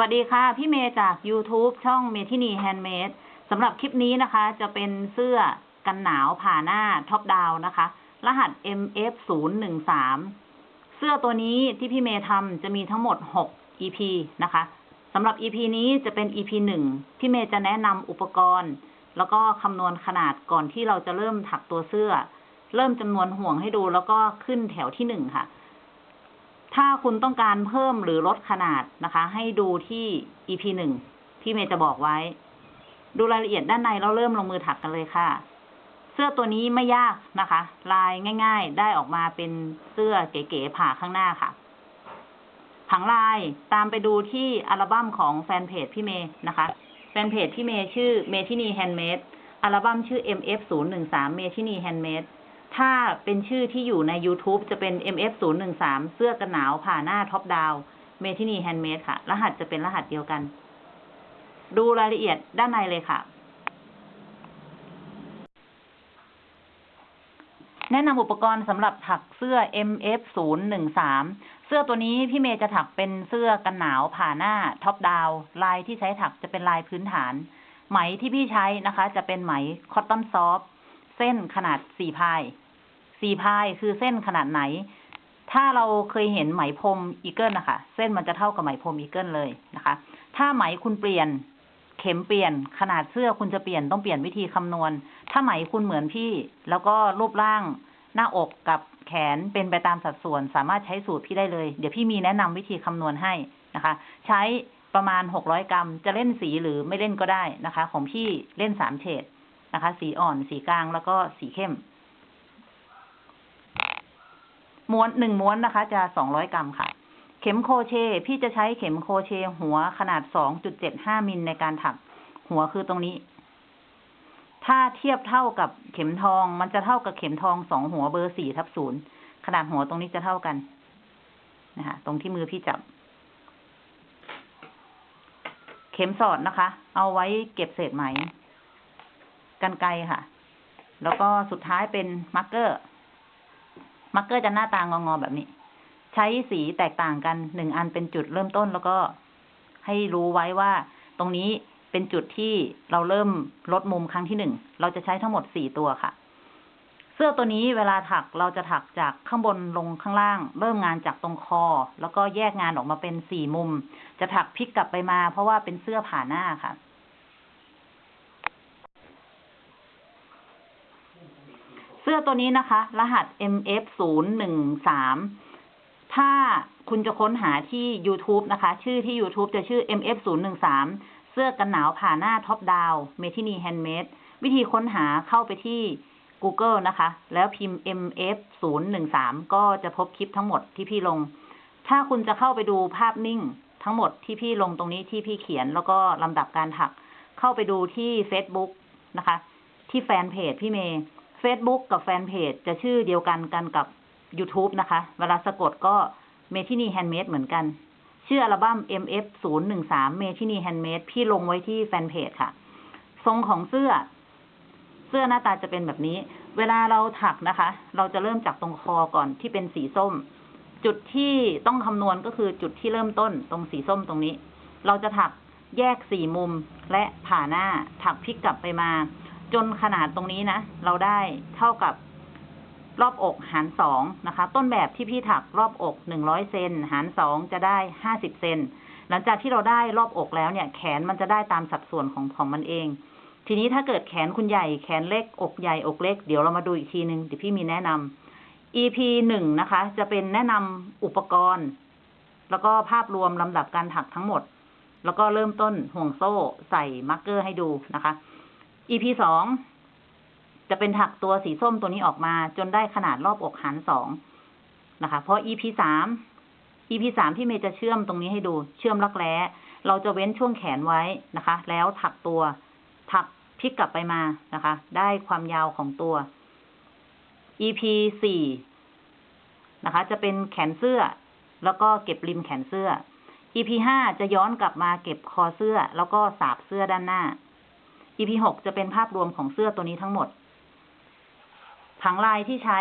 วัสดีค่ะ พี่เมย์จาก YouTube ช่องเมทินีแฮนด์เมดสำหรับคลิปนี้นะคะ จะเป็นเสื้อกันหนาวผ่าหน้า top down นะคะ รหัส MF 0 1 3 เสื้อตัวนี้ที่พี่เมย์ทำจะมีทั้งหมด 6 EP นะคะสำหรับ EP นี้จะเป็น EP 1 พี่เมย์จะแนะนำอุปกรณ์ แล้วก็คำนวณขนาดก่อนที่เราจะเริ่มถักตัวเสื้อ เริ่มจำนวนห่วงให้ดูแล้วก็ขึ้นแถวที่หนึ่งค่ะ ถ้าคุณต้องการเพิ่มหรือลดขนาดนะคะ ให้ดูที่ EP หนึ่งที่เมย์จะบอกไว้ ดูรายละเอียดด้านในแล้วเริ่มลงมือถักกันเลยค่ะ เสื้อตัวนี้ไม่ยากนะคะ ลายง่าย ๆ ได้ออกมาเป็นเสื้อเก๋ๆผ่าข้างหน้าค่ะ ผังลายตามไปดูที่อัลบั้มของแฟนเพจพี่เมย์นะคะแฟนเพจพี่เมย์ชื่อเมทินีแฮนด์เมดอัลบั้มชื่อ MF 0 1 3 เมทินีแฮนด์เมด ถ้าเป็นชื่อที่อยู่ใน YouTube จะเป็น MF 0 1 3 เสื้อกันหนาวผ่าหน้า top down เมทินีแฮนด์เมดค่ะ รหัสจะเป็นรหัสเดียวกัน ดูรายละเอียดด้านในเลยค่ะ แนะนำอุปกรณ์สำหรับถักเสื้อ MF 0 1 3 เสื้อตัวนี้พี่เมย์จะถักเป็นเสื้อกันหนาวผ่าหน้า top down ลายที่ใช้ถักจะเป็นลายพื้นฐาน ไหมที่พี่ใช้นะคะ จะเป็นไหม cotton soft เส้นขนาดสี่ ply สี่ ply คือเส้นขนาดไหน ถ้าเราเคยเห็นไหมพรม Eagle นะคะเส้นมันจะเท่ากับไหมพรม Eagle เลยนะคะ ถ้าไหมคุณเปลี่ยน เข็มเปลี่ยนขนาดเสื้อคุณจะเปลี่ยนต้องเปลี่ยนวิธีคำนวณ ถ้าไหมคุณเหมือนพี่ แล้วก็รูปร่างหน้าอกกับแขนเป็นไปตามสัดส่วน สามารถใช้สูตรพี่ได้เลย เดี๋ยวพี่มีแนะนำวิธีคำนวณให้นะคะ ใช้ประมาณหกร้อยกรัม จะเล่นสีหรือไม่เล่นก็ได้นะคะ ของพี่เล่นสามเฉดนะคะ สีอ่อน สีกลางแล้วก็สีเข้ม ม้วนหนึ่งม้วนนะคะ จะสองร้อยกรัมค่ะ เข็มโคเช พี่จะใช้เข็มโคเช หัวขนาดสองจุดเจ็ดห้ามิลในการถัก หัวคือตรงนี้ ถ้าเทียบเท่ากับเข็มทองมันจะเท่ากับเข็มทองสองหัวเบอร์สี่ทับศูนย์ขนาดหัวตรงนี้จะเท่ากันนะคะตรงที่มือพี่จับ เข็มสอดนะคะ เอาไว้เก็บเศษไหมกรรไกรค่ะ แล้วก็สุดท้ายเป็น marker marker จะหน้าตางองอๆแบบนี้ ใช้สีแตกต่างกันหนึ่งอันเป็นจุดเริ่มต้นแล้วก็ให้รู้ไว้ว่า ตรงนี้เป็นจุดที่เราเริ่มลดมุมครั้งที่หนึ่ง เราจะใช้ทั้งหมดสี่ตัวค่ะ เสื้อตัวนี้เวลาถักเราจะถักจากข้างบนลงข้างล่าง เริ่มงานจากตรงคอ แล้วก็แยกงานออกมาเป็นสี่มุม จะถักพลิกกลับไปมา เพราะว่าเป็นเสื้อผ่าหน้าค่ะ สื้อตัวนี้นะคะ รหัส MF 0 1 3ถ้าคุณจะค้นหาที่ YouTube นะคะ ชื่อที่ YouTube จะชื่อ MF 0 1 3เสื้อกันหนาวผ่าหน้า top down เมทินีแฮนด์เมดวิธีค้นหาเข้าไปที่ Google นะคะ แล้วพิมพ์ MF 0 1 3ก็จะพบคลิปทั้งหมดที่พี่ลง ถ้าคุณจะเข้าไปดูภาพนิ่งทั้งหมดที่พี่ลงตรงนี้ที่พี่เขียนแล้วก็ลำดับการถัก เข้าไปดูที่ Facebook นะคะ ที่แฟนเพจพี่เมย์ Facebook กับแฟนเพจจะชื่อเดียวกันกันกับ YouTube นะคะ เวลาสะกดก็เมทินีแฮนด์เมดเหมือนกัน ชื่ออัลบั้ม MF 0 1 3เมทินีแฮนด์เมดพี่ลงไว้ที่แฟนเพจค่ะ ทรงของเสื้อ เสื้อหน้าตาจะเป็นแบบนี้ เวลาเราถักนะคะ เราจะเริ่มจากตรงคอก่อนที่เป็นสีส้ม จุดที่ต้องคำนวณก็คือจุดที่เริ่มต้นตรงสีส้มตรงนี้ เราจะถักแยกสี่มุมและผ่าหน้าถักพลิกกลับไปมา จนขนาดตรงนี้นะ เราได้เท่ากับรอบอกหารสองนะคะ ต้นแบบที่พี่ถักรอบอกหนึ่งร้อยเซนหารสองจะได้ห้าสิบเซนหลังจากที่เราได้รอบอกแล้วเนี่ย แขนมันจะได้ตามสัดส่วนของของมันเอง ทีนี้ถ้าเกิดแขนคุณใหญ่แขนเล็กอกใหญ่อกเล็ก เดี๋ยวเรามาดูอีกทีหนึ่งเดี๋ยวพี่มีแนะนำ EP หนึ่งนะคะ จะเป็นแนะนำอุปกรณ์ แล้วก็ภาพรวมลำดับการถักทั้งหมด แล้วก็เริ่มต้นห่วงโซ่ใส่มาร์กเกอร์ให้ดูนะคะ EP สองจะเป็นถักตัวสีส้มตัวนี้ออกมา จนได้ขนาดรอบอกหารสองนะคะพอ EP สาม EP สามที่เมย์จะเชื่อมตรงนี้ให้ดูเชื่อมรักแร้ เราจะเว้นช่วงแขนไว้นะคะ แล้วถักตัว ถักพลิกกลับไปมานะคะ ได้ความยาวของตัว EP สี่นะคะ จะเป็นแขนเสื้อ แล้วก็เก็บริมแขนเสื้อ EP ห้าจะย้อนกลับมาเก็บคอเสื้อ แล้วก็สาบเสื้อด้านหน้า EP หกจะเป็นภาพรวมของเสื้อตัวนี้ทั้งหมด ผังลายที่ใช้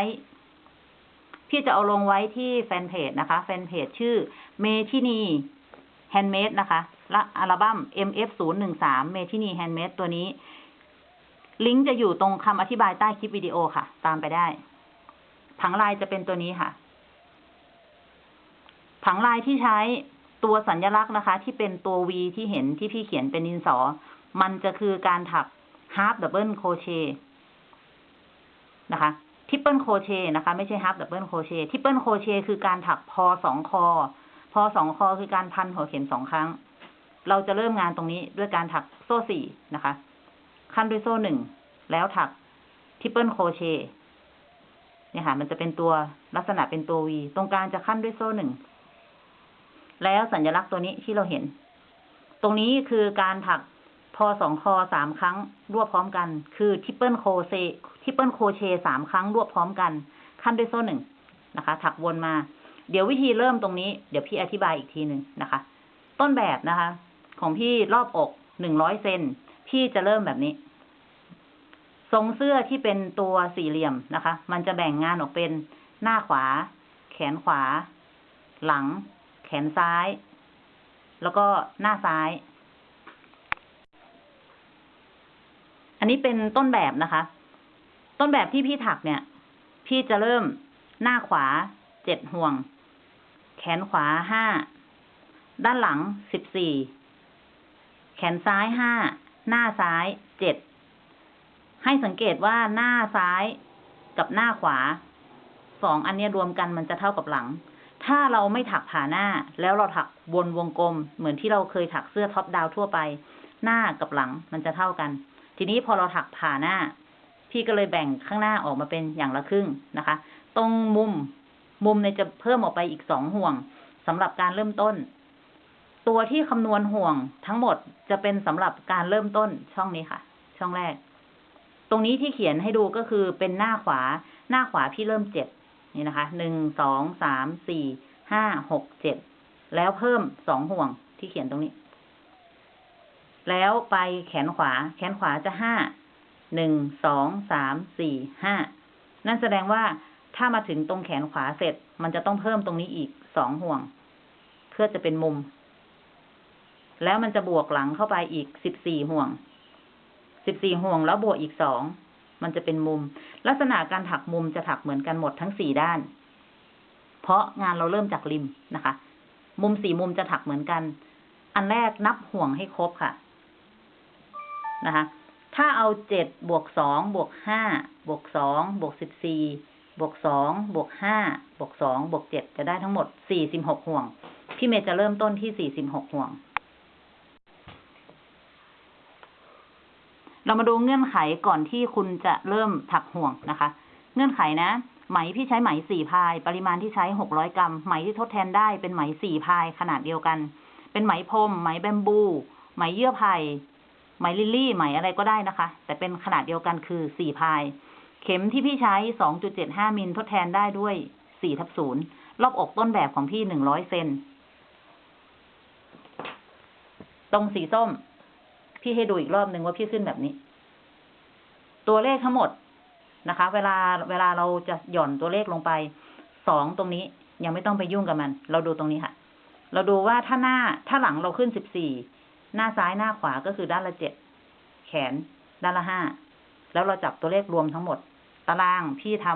พี่จะเอาลงไว้ที่แฟนเพจนะคะ แฟนเพจชื่อเมทินี Handmade นะคะและอัลบั้ม MF 0 1 3 เมทินี Handmade ตัวนี้ ลิงก์จะอยู่ตรงคำอธิบายใต้คลิปวิดีโอค่ะ ตามไปได้ ผังลายจะเป็นตัวนี้ค่ะ ผังลายที่ใช้ตัวสัญลักษณ์นะคะ ที่เป็นตัว V ที่เห็นที่พี่เขียนเป็นดินสอ มันจะคือการถัก half double crochet นะคะ triple crochet นะคะ ไม่ใช่ half double crochet triple crochet คือการถักพอสองคอ พอสองคอคือการพันหัวเข็มสองครั้ง เราจะเริ่มงานตรงนี้ด้วยการถักโซ่สี่นะคะ คั่นด้วยโซ่หนึ่ง แล้วถัก triple crochet เนี่ยค่ะ มันจะเป็นตัวลักษณะเป็นตัว V ตรงกลางจะคั่นด้วยโซ่หนึ่ง แล้วสัญลักษณ์ตัวนี้ที่เราเห็น ตรงนี้คือการถัก พอสองคอสามครั้งรวบพร้อมกัน คือ triple crochet triple crochet สามครั้งรวบพร้อมกัน คั่นด้วยโซ่หนึ่งนะคะ ถักวนมา เดี๋ยววิธีเริ่มตรงนี้ เดี๋ยวพี่อธิบายอีกทีหนึ่งนะคะ ต้นแบบนะคะ ของพี่รอบอกหนึ่งร้อยเซนพี่จะเริ่มแบบนี้ทรงเสื้อที่เป็นตัวสี่เหลี่ยมนะคะ มันจะแบ่งงานออกเป็นหน้าขวา แขนขวา หลัง แขนซ้าย แล้วก็หน้าซ้าย อันนี้เป็นต้นแบบนะคะ ต้นแบบที่พี่ถักเนี่ย พี่จะเริ่มหน้าขวาเจ็ดห่วง แขนขวาห้า ด้านหลังสิบสี่ แขนซ้ายห้า หน้าซ้ายเจ็ด ให้สังเกตว่าหน้าซ้ายกับหน้าขวา สองอันนี้รวมกันมันจะเท่ากับหลัง ถ้าเราไม่ถักผ่าหน้า แล้วเราถักวนวงกลม เหมือนที่เราเคยถักเสื้อท็อปดาวทั่วไป หน้ากับหลังมันจะเท่ากัน ทีนี้พอเราถักผ่าหน้า พี่ก็เลยแบ่งข้างหน้าออกมาเป็นอย่างละครึ่งนะคะ ตรงมุมมุมเนี่ยจะเพิ่มออกไปอีกสองห่วงสำหรับการเริ่มต้น ตัวที่คำนวณห่วงทั้งหมดจะเป็นสำหรับการเริ่มต้นช่องนี้ค่ะ ช่องแรก ตรงนี้ที่เขียนให้ดูก็คือเป็นหน้าขวา หน้าขวาพี่เริ่มเจ็ดนี่นะคะหนึ่งสองสามสี่ห้าหกเจ็ดแล้วเพิ่มสองห่วงที่เขียนตรงนี้ แล้วไปแขนขวา แขนขวาจะห้า หนึ่ง สอง สาม สี่ ห้า นั่นแสดงว่าถ้ามาถึงตรงแขนขวาเสร็จ มันจะต้องเพิ่มตรงนี้อีกสองห่วง เพื่อจะเป็นมุม แล้วมันจะบวกหลังเข้าไปอีกสิบสี่ห่วง สิบสี่ห่วงแล้วบวกอีกสอง มันจะเป็นมุม ลักษณะการถักมุมจะถักเหมือนกันหมดทั้งสี่ด้าน เพราะงานเราเริ่มจากริมนะคะ มุมสี่มุมจะถักเหมือนกัน อันแรกนับห่วงให้ครบค่ะ นะคะ ถ้าเอาเจ็ดบวกสองบวกห้าบวกสองบวกสิบสี่บวกสองบวกห้าบวกสองบวกเจ็ดจะได้ทั้งหมดสี่สิบหกห่วง พี่เมย์จะเริ่มต้นที่สี่สิบหกห่วง เรามาดูเงื่อนไขก่อนที่คุณจะเริ่มถักห่วงนะคะ เงื่อนไขนะไหมพี่ใช้ไหมสี่พาย ปริมาณที่ใช้หกร้อยกรัม ไหมที่ทดแทนได้เป็นไหมสี่พายขนาดเดียวกัน เป็นไหมพรมไหมแบมบู ไหมเยื่อไผ่ ไหมลิลลี่ไหมอะไรก็ได้นะคะ แต่เป็นขนาดเดียวกันคือสี่พาย เข็มที่พี่ใช้สองจุดเจ็ดห้ามิลทดแทนได้ด้วยสี่ทับศูนย์รอบอกต้นแบบของพี่หนึ่งร้อยเซนตรงสีส้ม พี่ให้ดูอีกรอบหนึ่งว่าพี่ขึ้นแบบนี้ ตัวเลขทั้งหมดนะคะ เวลาเวลาเราจะหย่อนตัวเลขลงไปสองตรงนี้ยังไม่ต้องไปยุ่งกับมัน เราดูตรงนี้ค่ะ เราดูว่าถ้าหน้าถ้าหลังเราขึ้นสิบสี่หน้าซ้ายหน้าขวาก็คือด้านละเจ็ด นด้านละห้าแล้วเราจับตัวเลขรวมทั้งหมด ตารางพี่ท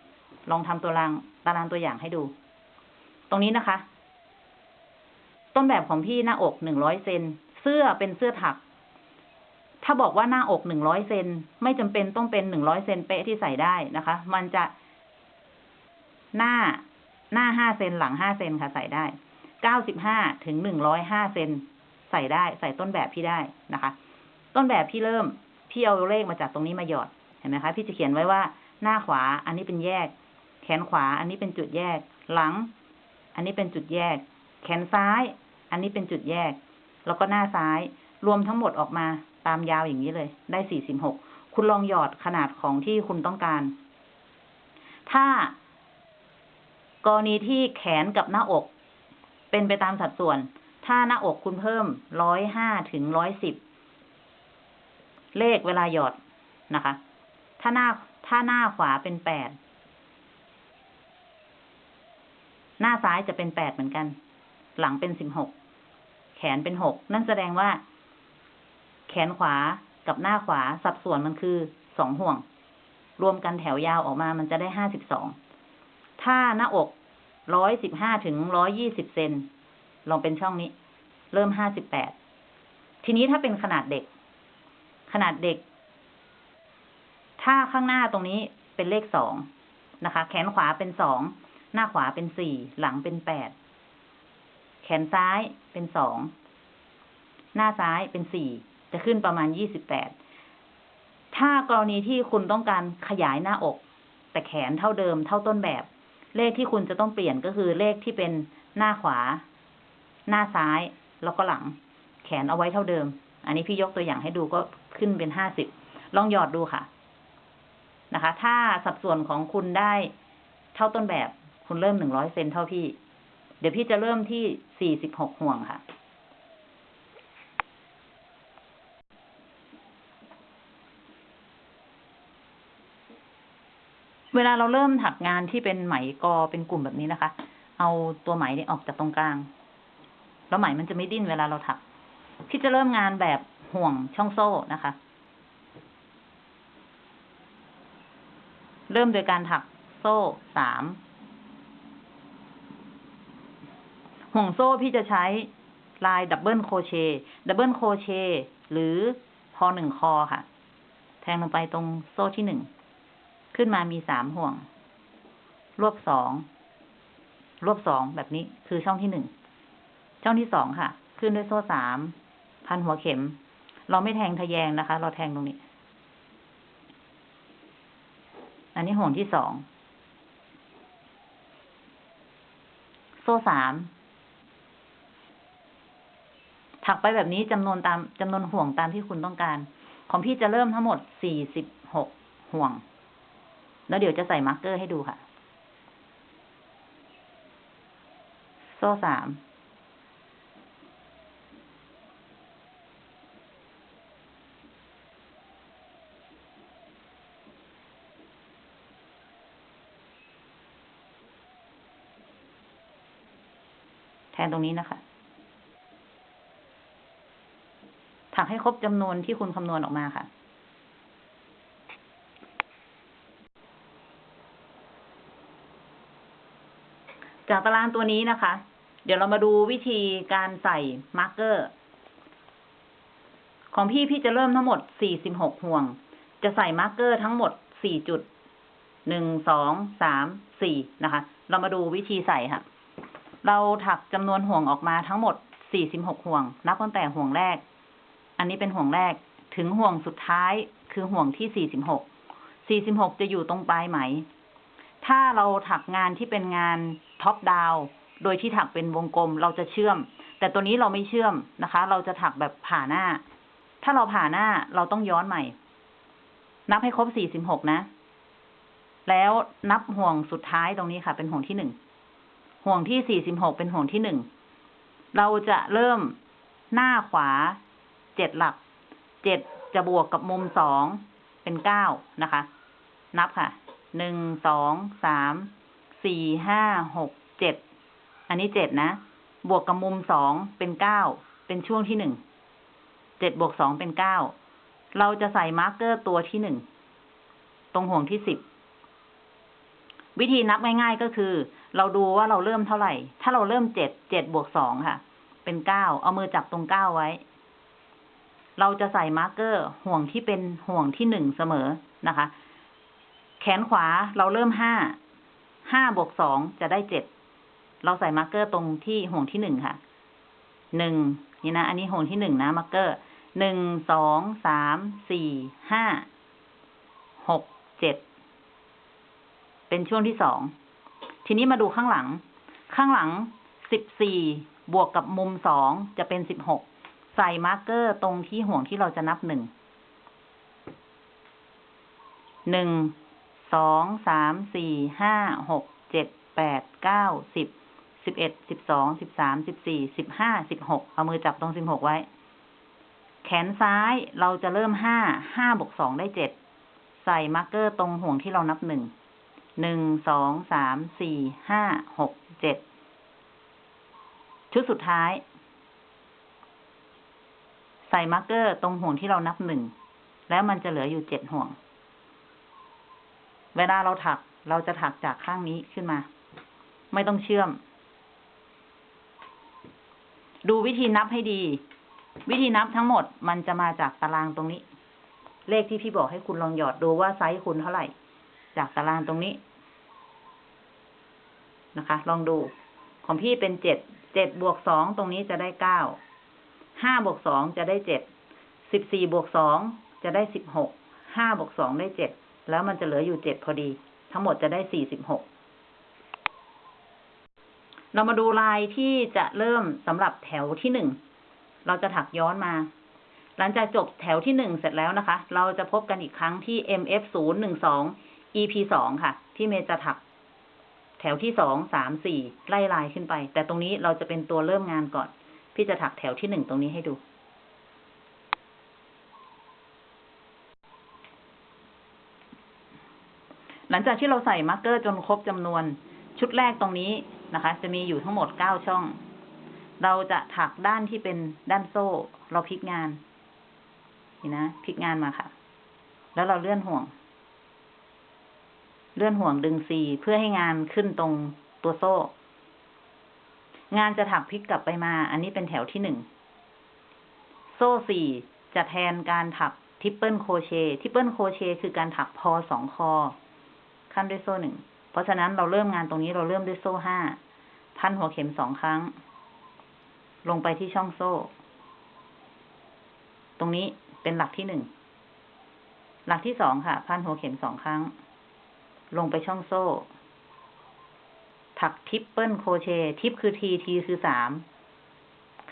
ำลองทำตัวรางตารางตัวอย่างให้ดู ตรงนี้นะคะ ต้นแบบของพี่หน้าอกหนึ่งร้อยเซนเสื้อเป็นเสื้อถัก ถ้าบอกว่าหน้าอกหนึ่งร้อยเซนไม่จำเป็นต้องเป็นหนึ่งร้อยเซนเป๊ะที่ใส่ได้นะคะ มันจะหน้าหน้าห้าเซนหลังห้าเซนค่ะใส่ได้เก้าสิบห้าถึงหนึ่งร้อยห้าเซนใส่ได้ใส่ต้นแบบพี่ได้นะคะ ต้นแบบพี่เริ่ม พี่เอาเลขมาจากตรงนี้มาหยอด เห็นไหมคะ พี่จะเขียนไว้ว่าหน้าขวา อันนี้เป็นแยก แขนขวา อันนี้เป็นจุดแยก หลัง อันนี้เป็นจุดแยก แขนซ้าย อันนี้เป็นจุดแยก แล้วก็หน้าซ้าย รวมทั้งหมดออกมาตามยาวอย่างนี้เลย ได้สี่สิบหก คุณลองหยอดขนาดของที่คุณต้องการ ถ้ากรณีที่แขนกับหน้าอก เป็นไปตามสัดส่วน ถ้าหน้าอกคุณเพิ่มร้อยห้าถึงร้อยสิบ เลขเวลาหยอดนะคะ ถ้าหน้าถ้าหน้าขวาเป็นแปด หน้าซ้ายจะเป็นแปดเหมือนกัน หลังเป็นสิบหก แขนเป็นหก นั่นแสดงว่า แขนขวากับหน้าขวาสัดส่วนมันคือสองห่วง รวมกันแถวยาวออกมามันจะได้ห้าสิบสอง ถ้าหน้าอกร้อยสิบห้าถึงร้อยยี่สิบเซนลองเป็นช่องนี้ เริ่มห้าสิบแปด ทีนี้ถ้าเป็นขนาดเด็ก นาดเด็ก ถ้าข้างหน้าตรงนี้เป็นเลขสองนะคะ แขนขวาเป็นสอง หน้าขวาเป็นสี่ หลังเป็นแปด แขนซ้ายเป็นสอง หน้าซ้ายเป็นสี่ จะขึ้นประมาณยี่สิบแปด ถ้ากรณีที่คุณต้องการขยายหน้าอก แต่แขนเท่าเดิมเท่าต้นแบบ เลขที่คุณจะต้องเปลี่ยนก็คือเลขที่เป็นหน้าขวา หน้าซ้าย แล้วก็หลัง แขนเอาไว้เท่าเดิม อันนี้พี่ยกตัวอย่างให้ดูก็ขึ้นเป็นห้าสิบลองหยอดดูค่ะนะคะ ถ้าสัดส่วนของคุณได้เท่าต้นแบบ คุณเริ่มหนึ่งร้อยเซนเท่าพี่ เดี๋ยวพี่จะเริ่มที่สี่สิบหกห่วงค่ะ เวลาเราเริ่มถักงานที่เป็นไหมกอเป็นกลุ่มแบบนี้นะคะ เอาตัวไหมเนี่ยออกจากตรงกลาง แล้วไหมมันจะไม่ดิ้นเวลาเราถัก ที่จะเริ่มงานแบบห่วงช่องโซ่นะคะ เริ่มโดยการถักโซ่สามห่วงโซ่พี่จะใช้ลาย double crochet double crochet หรือพอหนึ่งคอค่ะ แทงลงไปตรงโซ่ที่หนึ่ง ขึ้นมามีสามห่วง รวบสอง รวบสองแบบนี้คือช่องที่หนึ่ง ช่องที่สองค่ะ ขึ้นด้วยโซ่สาม พันหัวเข็ม เราไม่แทงทะแยงนะคะ เราแทงตรงนี้ อันนี้ห่วงที่สองโซ่สามถักไปแบบนี้จำนวนตามจำนวนห่วงตามที่คุณต้องการ ของพี่จะเริ่มทั้งหมดสี่สิบหกห่วง แล้วเดี๋ยวจะใส่มาร์กเกอร์ให้ดูค่ะ โซ่สาม แทงตรงนี้นะคะ ถักให้ครบจำนวนที่คุณคำนวณออกมาค่ะ จากตารางตัวนี้นะคะ เดี๋ยวเรามาดูวิธีการใส่ marker ของพี่พี่จะเริ่มทั้งหมด 46 ห่วง จะใส่ marker ทั้งหมด 4 จุด 1 2 3 4 นะคะ เรามาดูวิธีใส่ค่ะ เราถักจำนวนห่วงออกมาทั้งหมด 46 ห่วง นับตั้งแต่ห่วงแรก อันนี้เป็นห่วงแรก ถึงห่วงสุดท้ายคือห่วงที่ 46 46 จะอยู่ตรงปลายไหม ถ้าเราถักงานที่เป็นงานท็อปดาวโดยที่ถักเป็นวงกลมเราจะเชื่อม แต่ตัวนี้เราไม่เชื่อมนะคะ เราจะถักแบบผ่าหน้า ถ้าเราผ่าหน้าเราต้องย้อนใหม่ นับให้ครบ 46 นะ แล้วนับห่วงสุดท้ายตรงนี้ค่ะ เป็นห่วงที่หนึ่ง ห่วงที่ 46 เป็นห่วงที่หนึ่ง เราจะเริ่มหน้าขวาเจ็ดหลัก เจ็ดจะบวกกับมุมสองเป็นเก้านะคะ นับค่ะ หนึ่ง สอง สาม สี่ ห้า หก เจ็ด อันนี้เจ็ดนะ บวกกับมุมสองเป็นเก้า เป็นช่วงที่หนึ่ง เจ็ดบวกสองเป็นเก้า เราจะใส่ marker ตัวที่หนึ่ง ตรงห่วงที่สิบ วิธีนับง่าย ๆก็คือ เราดูว่าเราเริ่มเท่าไหร่ ถ้าเราเริ่มเจ็ดเจ็ดบวกสองค่ะ เป็นเก้าเอามือจับตรงเก้าไว้ เราจะใส่ marker ห่วงที่เป็นห่วงที่หนึ่งเสมอนะคะ แขนขวาเราเริ่มห้าห้าบวกสองจะได้เจ็ดเราใส่ marker ตรงที่ห่วงที่หนึ่งค่ะหนึ่งนี่นะ อันนี้ห่วงที่หนึ่งนะ marker หนึ่งสองสามสี่ห้าหกเจ็ด เป็นช่วงที่สอง ทีนี้มาดูข้างหลัง ข้างหลังสิบสี่บวกกับมุมสองจะเป็นสิบหก ใส่ marker ตรงที่ห่วงที่เราจะนับหนึ่ง หนึ่ง สอง สาม สี่ ห้า หก เจ็ด แปด เก้า สิบ สิบเอ็ด สิบสอง สิบสาม สิบสี่ สิบห้า สิบหก เอามือจับตรงสิบหกไว้ แขนซ้ายเราจะเริ่มห้า ห้าบวกสองได้เจ็ด ใส่ marker ตรงห่วงที่เรานับหนึ่ง หนึ่งสองสามสี่ห้าหกเจ็ดชุดสุดท้าย ใส่ marker ตรงห่วงที่เรานับหนึ่งแล้วมันจะเหลืออยู่เจ็ดห่วง เวลาเราถักเราจะถักจากข้างนี้ขึ้นมา ไม่ต้องเชื่อม ดูวิธีนับให้ดี วิธีนับทั้งหมดมันจะมาจากตารางตรงนี้ เลขที่พี่บอกให้คุณลองหยอดดูว่าไซส์คุณเท่าไหร่ จากตารางตรงนี้ นะคะ ลองดู ของพี่เป็นเจ็ด เจ็ดบวกสองตรงนี้จะได้เก้า ห้าบวกสองจะได้เจ็ด สิบสี่บวกสองจะได้สิบหก ห้าบวกสองได้เจ็ด แล้วมันจะเหลืออยู่เจ็ดพอดี ทั้งหมดจะได้สี่สิบหก เรามาดูลายที่จะเริ่มสำหรับแถวที่หนึ่ง เราจะถักย้อนมาหลังจากจบแถวที่หนึ่งเสร็จแล้วนะคะ เราจะพบกันอีกครั้งที่ MF 0 1 2 EP สองค่ะ ที่เมย์จะถัก แถวที่สองสามสี่ไล่ลายขึ้นไป แต่ตรงนี้เราจะเป็นตัวเริ่มงานก่อน พี่จะถักแถวที่หนึ่งตรงนี้ให้ดู หลังจากที่เราใส่ marker จนครบจำนวน ชุดแรกตรงนี้นะคะ จะมีอยู่ทั้งหมดเก้าช่อง เราจะถักด้านที่เป็นด้านโซ่ เราพลิกงาน นี่นะพลิกงานมาค่ะ แล้วเราเลื่อนห่วง เลื่อนห่วงดึงซีเพื่อให้งานขึ้นตรงตัวโซ่ งานจะถักพลิกกลับไปมา อันนี้เป็นแถวที่หนึ่ง โซ่สี่จะแทนการถัก triple crochet triple crochet คือการถักพอสองคอ คั่นด้วยโซ่หนึ่ง เพราะฉะนั้นเราเริ่มงานตรงนี้เราเริ่มด้วยโซ่ห้า พันหัวเข็มสองครั้ง ลงไปที่ช่องโซ่ ตรงนี้เป็นหลักที่หนึ่ง หลักที่สองค่ะ พันหัวเข็มสองครั้ง ลงไปช่องโซ่ ถัก triple crochet trip คือ T T คือสาม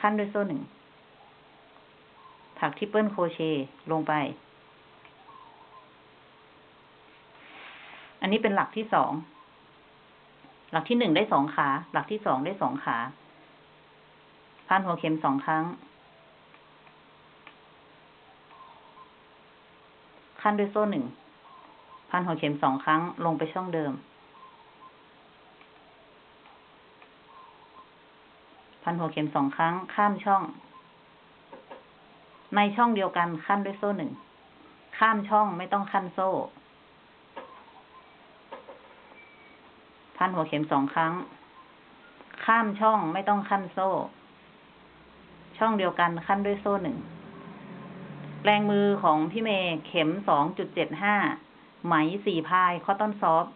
คั่นด้วยโซ่หนึ่ง ถัก triple crochet ลงไป อันนี้เป็นหลักที่สอง หลักที่หนึ่งได้สองขา หลักที่สองได้สองขาพันหัวเข็มสองครั้ง ขั้นด้วยโซ่หนึ่ง พันหัวเข็มสองครั้งลงไปช่องเดิม พันหัวเข็มสองครั้งข้ามช่อง ในช่องเดียวกันขั้นด้วยโซ่หนึ่ง ข้ามช่องไม่ต้องขั้นโซ่ พันหัวเข็มสองครั้ง ข้ามช่องไม่ต้องขั้นโซ่ ช่องเดียวกันขั้นด้วยโซ่หนึ่งแรงมือของพี่เมย์เข็มสองจุดเจ็ดห้า ไหมสี่พายคอตตอนซอฟ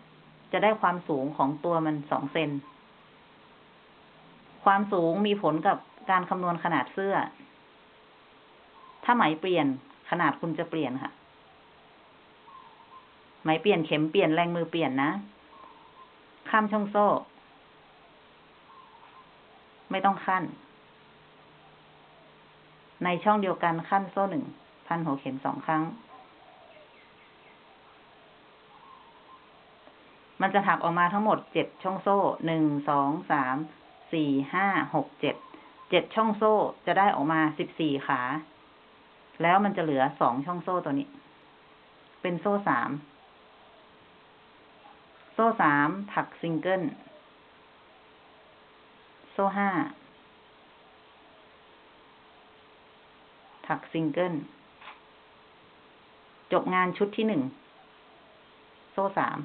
จะได้ความสูงของตัวมันสองเซน ความสูงมีผลกับการคำนวณขนาดเสื้อ ถ้าไหมเปลี่ยนขนาดคุณจะเปลี่ยนค่ะ ไหมเปลี่ยนเข็มเปลี่ยนแรงมือเปลี่ยนนะ ข้ามช่องโซ่ ไม่ต้องขั้น ในช่องเดียวกันขั้นโซ่หนึ่งพันหัวเข็มสองครั้ง มันจะถักออกมาทั้งหมดเจ็ดช่องโซ่หนึ่งสองสามสี่ห้าหกเจ็ดเจ็ดช่องโซ่จะได้ออกมาสิบสี่ขา แล้วมันจะเหลือสองช่องโซ่ตัวนี้ เป็นโซ่สามโซ่สามถักซิงเกิลโซ่ห้าถักซิงเกิลจบงานชุดที่หนึ่งโซ่สาม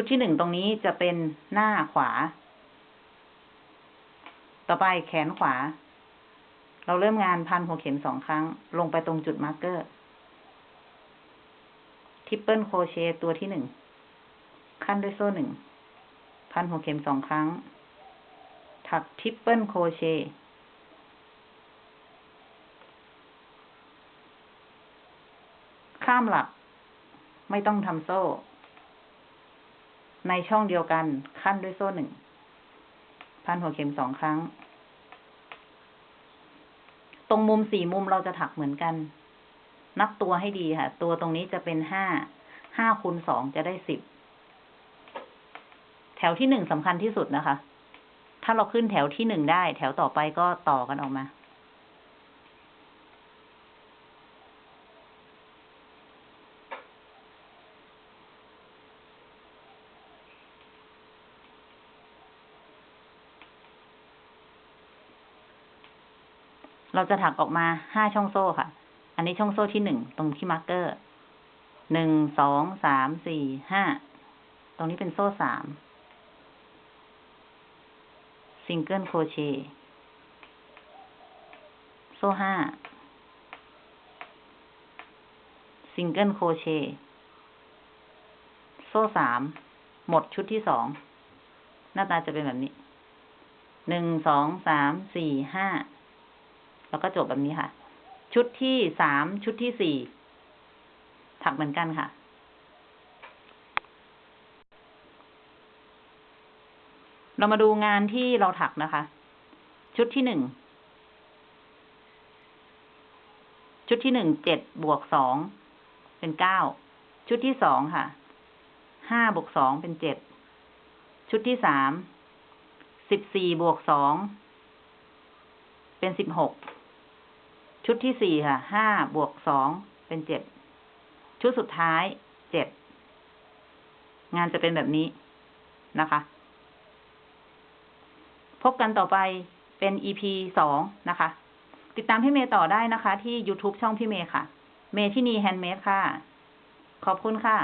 ชุดที่หนึ่งตรงนี้จะเป็นหน้าขวา ต่อไปแขนขวา เราเริ่มงานพันหัวเข็มสองครั้ง ลงไปตรงจุด marker triple crochet ตัวที่หนึ่ง คั่นด้วยโซ่หนึ่ง พันหัวเข็มสองครั้ง ถัก triple crochet ข้ามหลัก ไม่ต้องทำโซ่ ในช่องเดียวกันคั่นด้วยโซ่หนึ่ง พันหัวเข็มสองครั้ง ตรงมุมสี่มุมเราจะถักเหมือนกัน นับตัวให้ดีค่ะ ตัวตรงนี้จะเป็นห้า ห้าคูณสองจะได้สิบ แถวที่หนึ่งสำคัญที่สุดนะคะ ถ้าเราขึ้นแถวที่หนึ่งได้ แถวต่อไปก็ต่อกันออกมา เราจะถักออกมาห้าช่องโซ่ค่ะ อันนี้ช่องโซ่ที่หนึ่งตรงที่ marker หนึ่งสองสามสี่ห้าตรงนี้เป็นโซ่สาม single crochet โซ่ห้า single crochet โซ่สามหมดชุดที่สอง หน้าตาจะเป็นแบบนี้ หนึ่ง สอง สาม สี่ ห้า แล้วก็จบแบบนี้ค่ะ ชุดที่สามชุดที่สี่ถักเหมือนกันค่ะ เรามาดูงานที่เราถักนะคะ ชุดที่หนึ่งชุดที่หนึ่งเจ็ดบวกสองเป็นเก้าชุดที่สองค่ะห้าบวกสองเป็นเจ็ดชุดที่สามสิบสี่บวกสองเป็นสิบหก ชุดที่สี่ค่ะ ห้าบวกสองเป็นเจ็ด ชุดสุดท้ายเจ็ด งานจะเป็นแบบนี้นะคะ พบกันต่อไปเป็น EP สองนะคะ ติดตามพี่เมย์ต่อได้นะคะ ที่ YouTube ช่องพี่เมย์ค่ะ เมที่นีแฮนด์เมดค่ะ ขอบคุณค่ะ